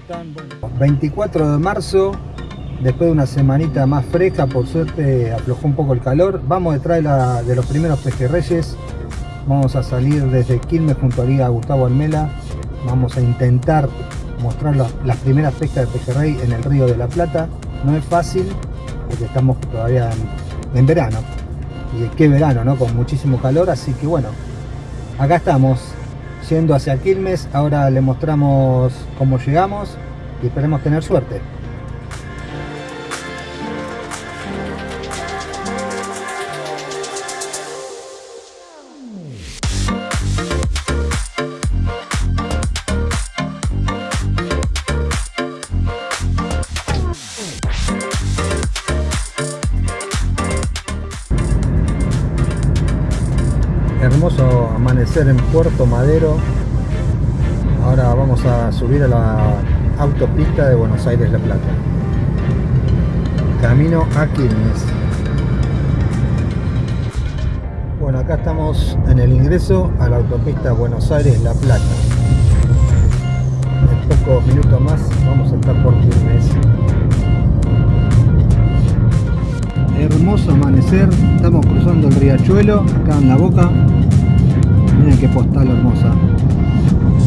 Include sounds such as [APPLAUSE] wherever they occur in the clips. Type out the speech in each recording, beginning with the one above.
están? 24 de marzo, después de una semanita más fresca, por suerte aflojó un poco el calor. Vamos detrás de, los primeros pejerreyes. Vamos a salir desde Quilmes junto a Gustavo Almela. Vamos a intentar mostrar las, primeras pescas de pejerrey en el río de la Plata. No es fácil porque estamos todavía en, verano. Y qué verano, ¿no? Con muchísimo calor, así que bueno, acá estamos yendo hacia Quilmes. Ahora le mostramos cómo llegamos y esperemos tener suerte. Amanecer en Puerto Madero. Ahora vamos a subir a la autopista de Buenos Aires La Plata. Camino a Quilmes. Bueno acá estamos en el ingreso a la autopista Buenos Aires La Plata. En pocos minutos más vamos a estar por Quilmes. Hermoso amanecer. Estamos cruzando el riachuelo. Acá en la boca miren qué postal hermosa.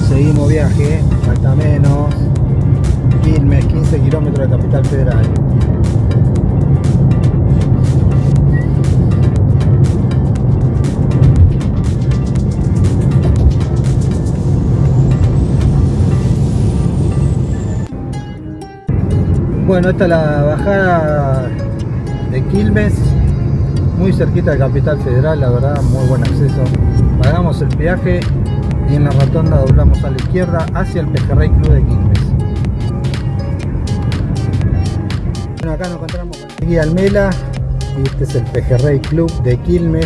Seguimos viaje falta menos. Quilmes 15 kilómetros de capital federal. Bueno, esta es la bajada de Quilmes, muy cerquita de Capital Federal, la verdad, muy buen acceso. Pagamos el peaje y en la rotonda doblamos a la izquierda hacia el Pejerrey Club de Quilmes. Bueno, acá nos encontramos con Guía Almela y este es el Pejerrey Club de Quilmes,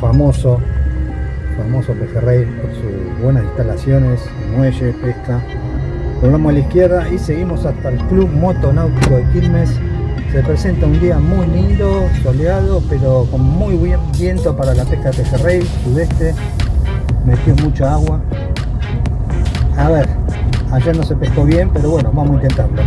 famoso, famoso Pejerrey por sus buenas instalaciones, muelle, pesca. Doblamos a la izquierda y seguimos hasta el Club Motonáutico de Quilmes se presenta un día muy lindo, soleado, pero con muy buen viento para la pesca de pejerrey, sudeste. Metió mucha agua. A ver, ayer no se pescó bien, pero bueno, vamos a intentarlo.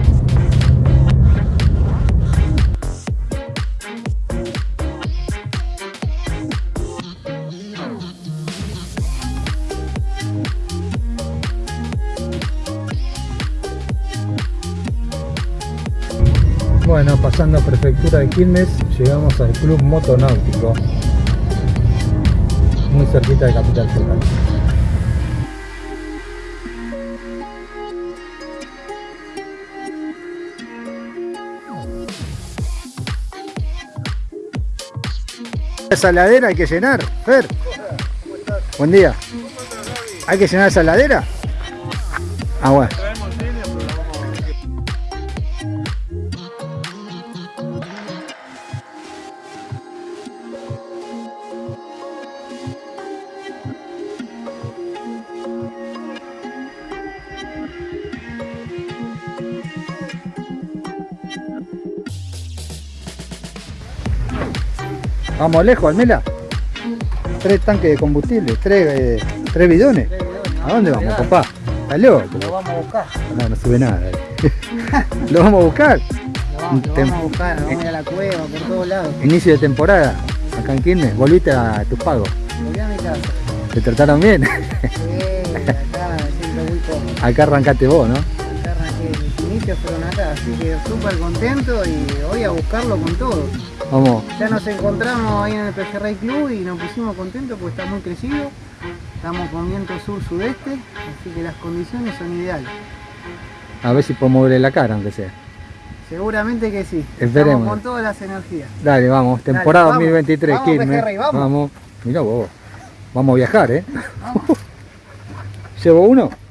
Bueno, pasando a Prefectura de Quilmes, llegamos al Club Motonáutico, muy cerquita de Capital Federal. Esa ladera hay que llenar, Fer. Buen día. ¿Hay que llenar esa ladera? Ah, bueno. Vamos lejos, Almela. Tres tanques de combustible, tres, eh, tres bidones. ¿A dónde vamos, papá? ¿Estás loco? Lo vamos a buscar. No, no sube nada. [LAUGHS] ¿Lo vamos a buscar? Lo vamos, a buscar, vamos a ir a la cueva, por todos lados. Inicio de temporada, acá en Quilmes. ¿Volviste a tus pagos? Volví a mi casa. ¿Te trataron bien? Sí, acá siempre muy cómodo. Acá arrancaste vos, ¿no? Inicios fueron acá, así que súper contento y voy a buscarlo con todo. Vamos. Ya nos encontramos ahí en el Pejerrey Club y nos pusimos contentos porque está muy crecido. Estamos con viento sur-sudeste, así que las condiciones son ideales. A ver si podemos verle la cara, aunque sea. Seguramente que sí. Esperemos. Estamos con todas las energías. Dale, vamos. Temporada 2023, vamos, Pejerrey, vamos. vamos. Mira vos. Vamos a viajar, ¿eh? Vamos. [LAUGHS] ¿Llevo uno?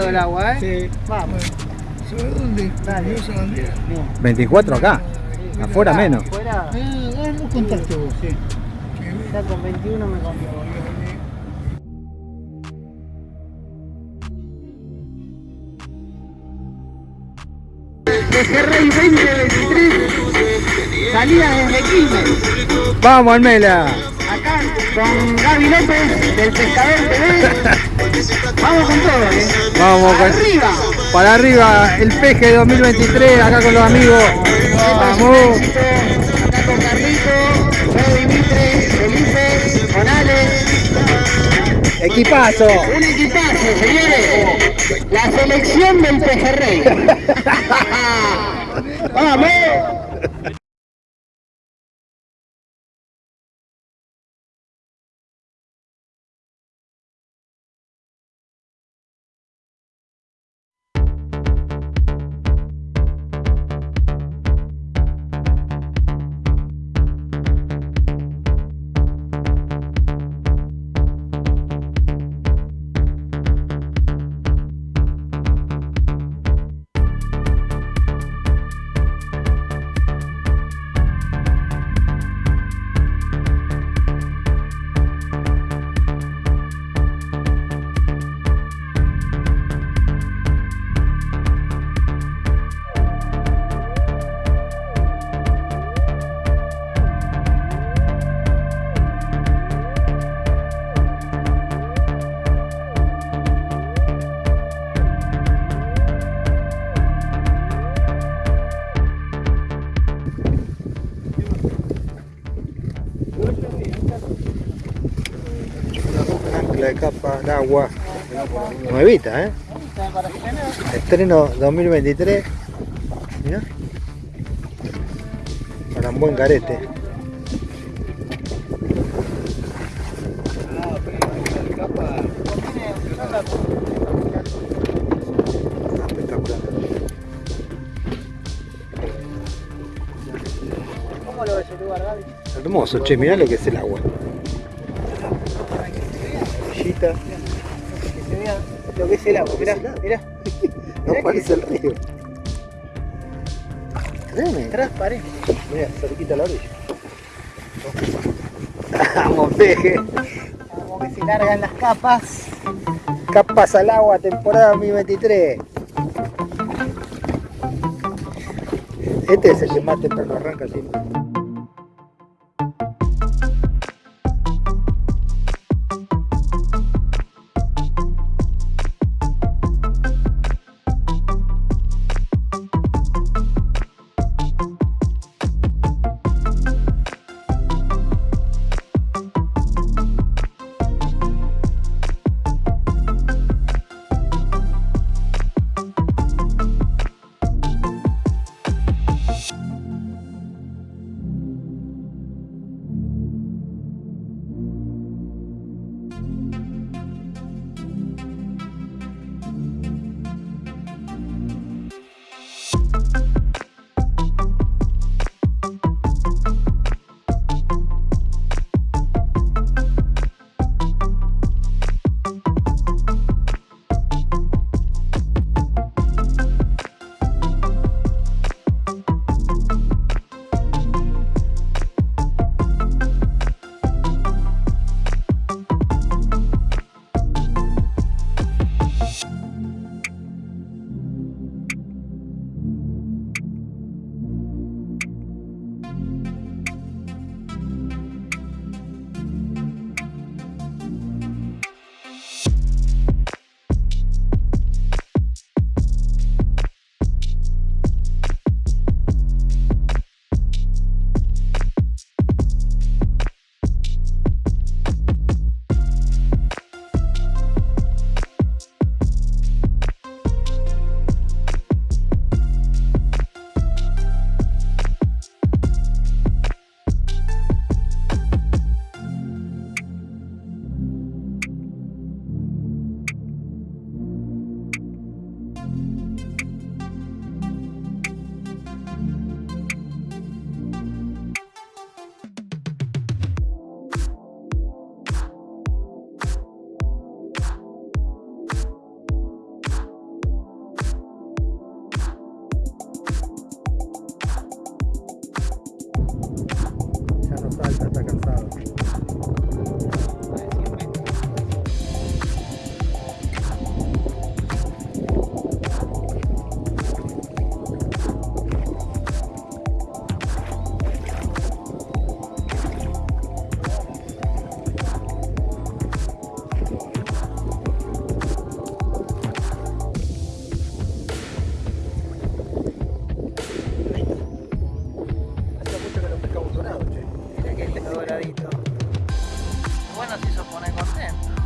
Grados el agua, ¿eh? Sí. Vamos. ¿Sobre dónde? Dale. Andreas. 24 acá. Afuera menos. Afuera, Ah, no contaste vos, sí. ya con 21 me contó. Pejerrey 2023, salida desde Quilmes. Vamos, Almela. Acá con Gaby López del Pescador TV. Vamos con todo, ¿eh? Vamos con- Arriba. Para arriba, el peje 2023, acá con los amigos. Vamos. Acá con Carlito, Fede Dimitri, Felipe, con Alex. Equipazo. Un equipazo, señores. La selección del Pejerrey. [LAUGHS] ¡Vamos! De agua. Nuevita, ¿eh? Estreno 2023. Mirá. Para un buen carete. Espectacular. ¿Cómo lo ves el lugar, Gaby? Hermoso, che, mirá lo que es el agua. Es el agua. Mirá, mirá. No parece el río. Créeme. Transparente. Mira, cerquita a la orilla. Vamos, peje. Como que se largan las capas. Capas al agua, temporada 2023. Este es el que más temprano arranca siempre. doradito. Bueno, si se pone contento.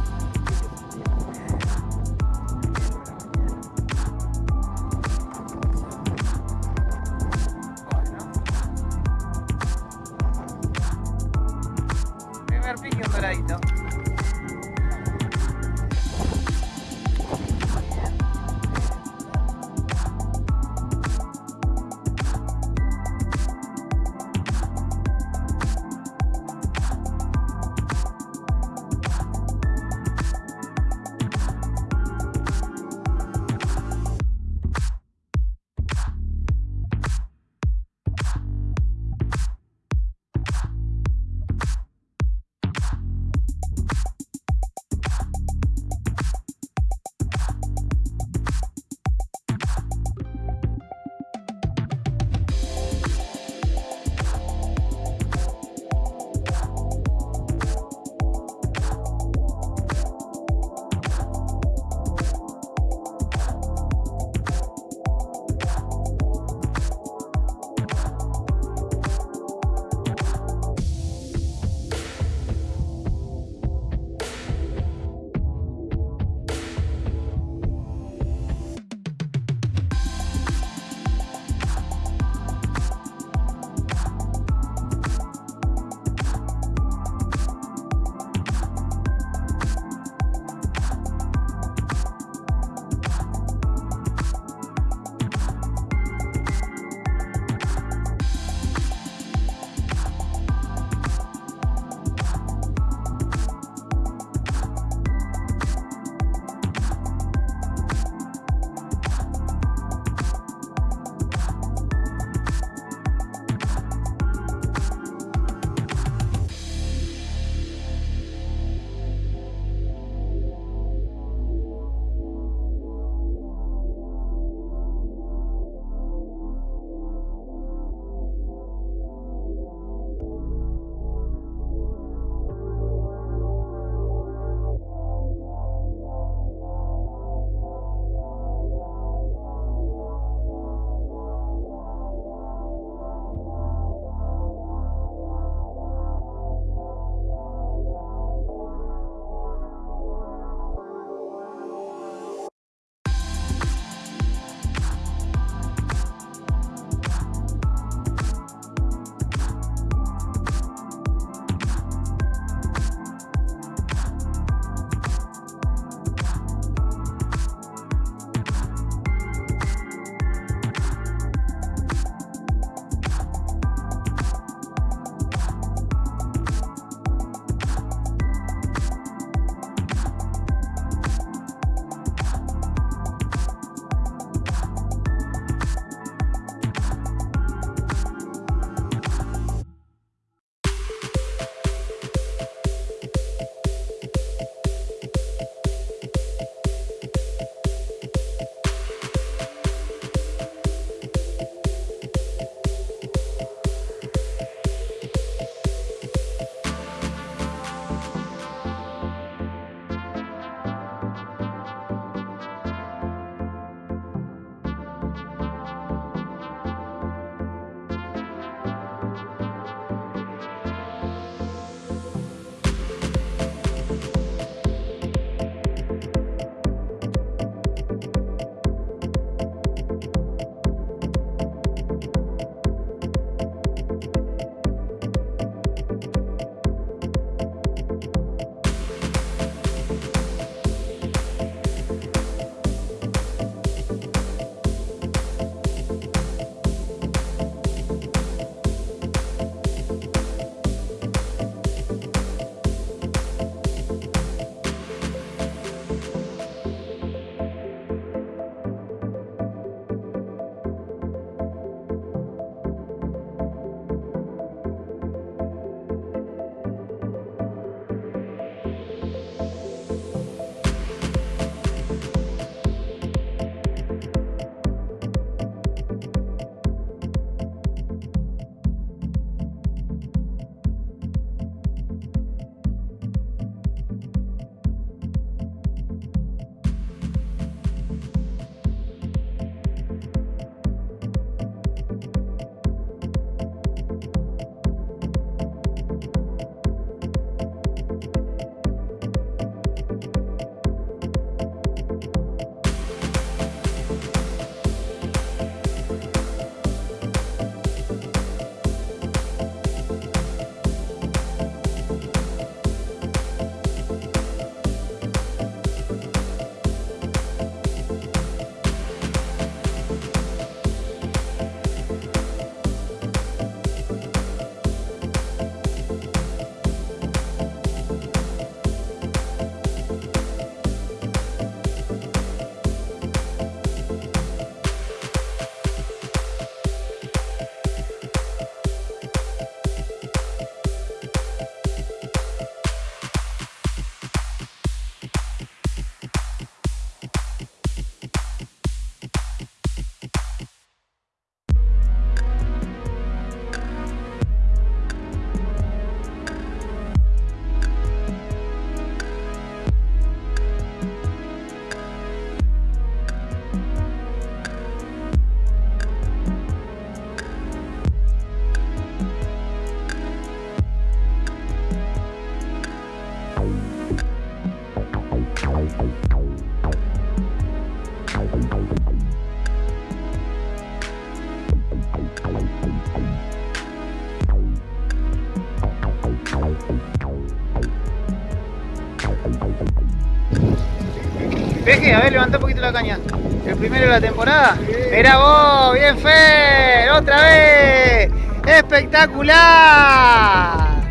Peje, a ver, levanta un poquito la caña. El primero de la temporada. Mira vos, bien Fer, otra vez. Espectacular.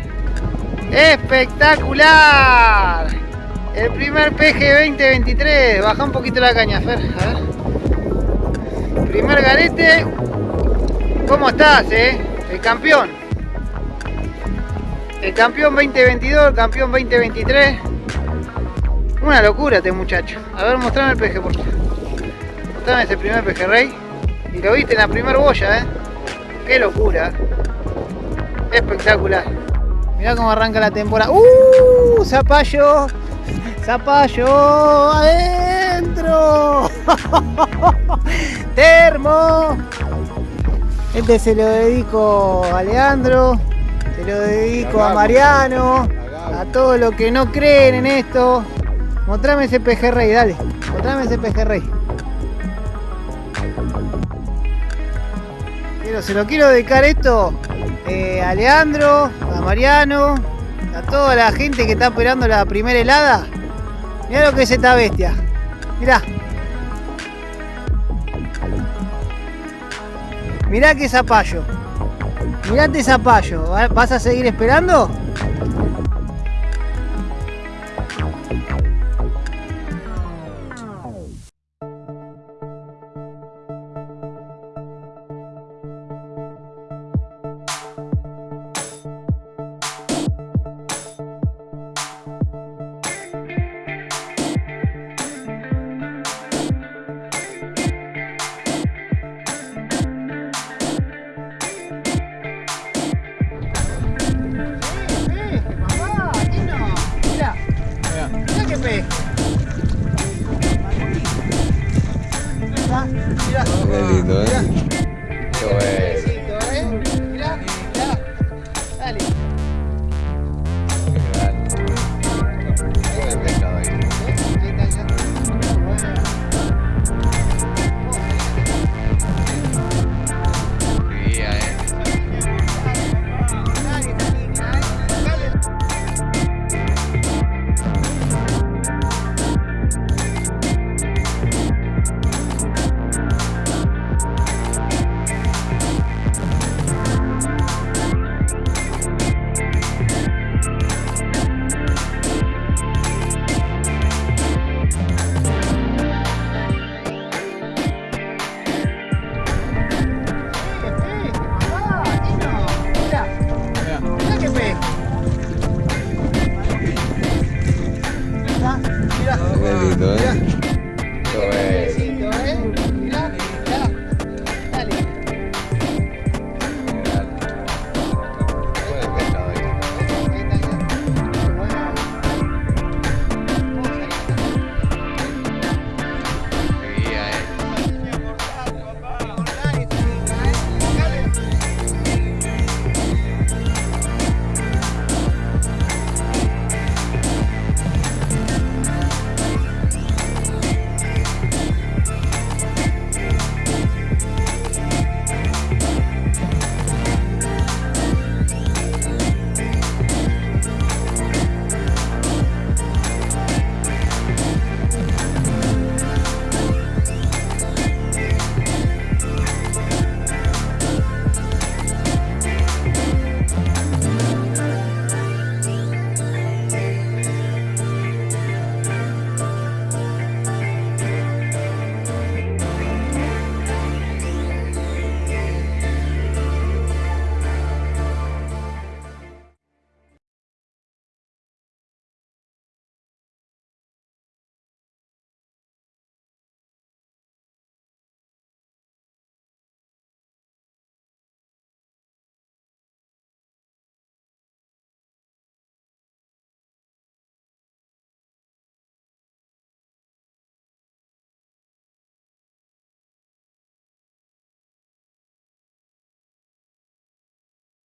Espectacular. El primer peje 2023. Baja un poquito la caña, Fer. A ver. Primer garete. ¿Cómo estás, eh? El campeón. El campeón 2022, el campeón 2023. Una locura este muchacho. A ver, mostrame el peje, por favor. Mostrame ese primer pejerrey. Y lo viste en la primer boya, ¿eh? Qué locura. Espectacular. Mirá cómo arranca la temporada. ¡Uh! Zapallo. Zapallo. Adentro. [LAUGHS] Termo. Este se lo dedico a Leandro. Se lo dedico a Mariano. A todos los que no creen en esto. Mostrame ese pejerrey, dale. Mostrame ese pejerrey. Pero se lo quiero dedicar esto eh, a Leandro, a Mariano, a toda la gente que está esperando la primera helada. Mirá lo que es esta bestia. Mirá. Mirá qué zapallo. Mirate zapallo. ¿Va- ¿Vas a seguir esperando?